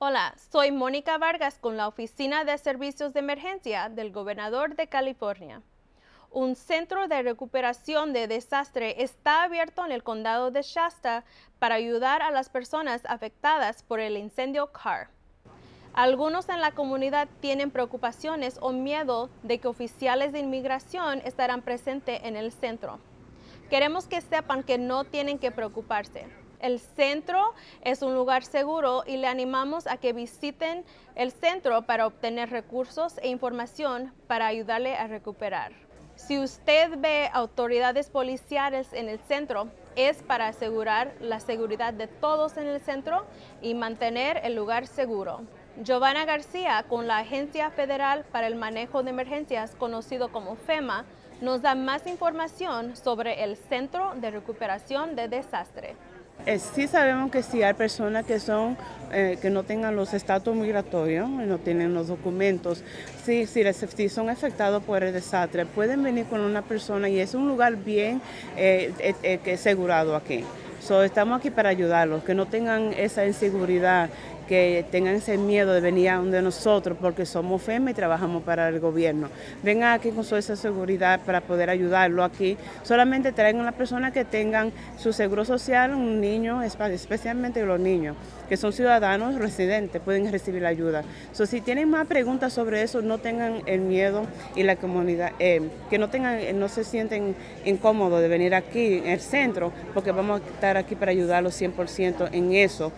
Hola, soy Mónica Vargas con la Oficina de Servicios de Emergencia del Gobernador de California. Un centro de recuperación de desastre está abierto en el condado de Shasta para ayudar a las personas afectadas por el incendio Carr. Algunos en la comunidad tienen preocupaciones o miedo de que oficiales de inmigración estarán presentes en el centro. Queremos que sepan que no tienen que preocuparse. El centro es un lugar seguro y le animamos a que visiten el centro para obtener recursos e información para ayudarle a recuperar. Si usted ve autoridades policiales en el centro, es para asegurar la seguridad de todos en el centro y mantener el lugar seguro. Giovanna García, con la Agencia Federal para el Manejo de Emergencias, conocido como FEMA, nos da más información sobre el Centro de Recuperación de Desastre. Eh, sí sabemos que si hay personas que son eh, que no tengan los estatus migratorios, no tienen los documentos, si, si, son afectados por el desastre, pueden venir con una persona y es un lugar bien eh, asegurado aquí. estamos aquí para ayudarlos, que no tengan esa inseguridad que tengan ese miedo de venir a donde nosotros porque somos FEMA y trabajamos para el gobierno. Vengan aquí con su esa seguridad para poder ayudarlo aquí. Solamente traigan a las personas que tengan su seguro social, un niño, especialmente los niños, que son ciudadanos residentes, pueden recibir la ayuda. si tienen más preguntas sobre eso, no tengan el miedo y la comunidad, eh, que no tengan, no se sienten incómodos de venir aquí en el centro, porque vamos a estar aquí para ayudarlos 100% en eso.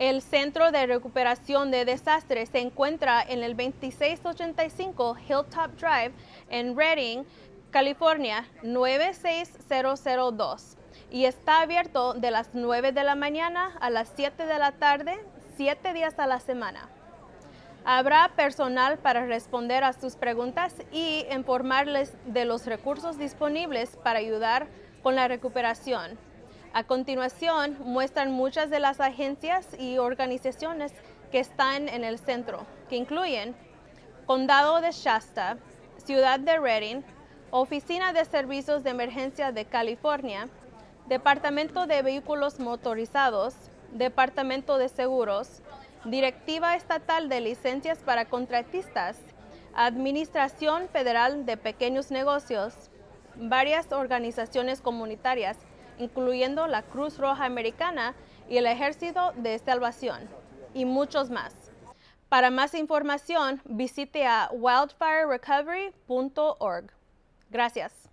El Centro de Recuperación de Desastres se encuentra en el 2685 Hilltop Drive en Redding, California 96002 y está abierto de las 9 de la mañana a las 7 de la tarde, 7 días a la semana. Habrá personal para responder a sus preguntas y informarles de los recursos disponibles para ayudar con la recuperación. A continuación, muestran muchas de las agencias y organizaciones que están en el centro, que incluyen Condado de Shasta, Ciudad de Redding, Oficina de Servicios de Emergencia de California, Departamento de Vehículos Motorizados, Departamento de Seguros, Directiva Estatal de Licencias para Contratistas, Administración Federal de Pequeños Negocios, varias organizaciones comunitarias incluyendo la Cruz Roja Americana y el Ejército de Salvación, y muchos más. Para más información, visite a wildfirerecovery.org. Gracias.